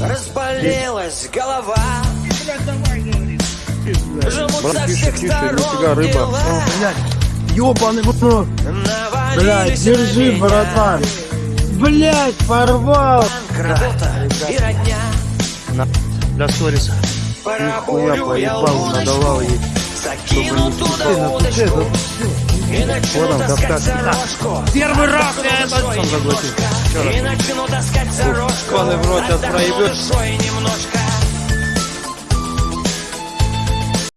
Разболелась голова Жмут со всех сторон дела. Ёбаный в рот. Блядь, держи, братан. Блядь, порвал. Работа и родня Для сториса. Нихуя поебал, надавал ей. Закину туда Ну, удочку что, И начну Вот таскать за рожку Первый раз я это. И начну таскать за Паны в рот немножко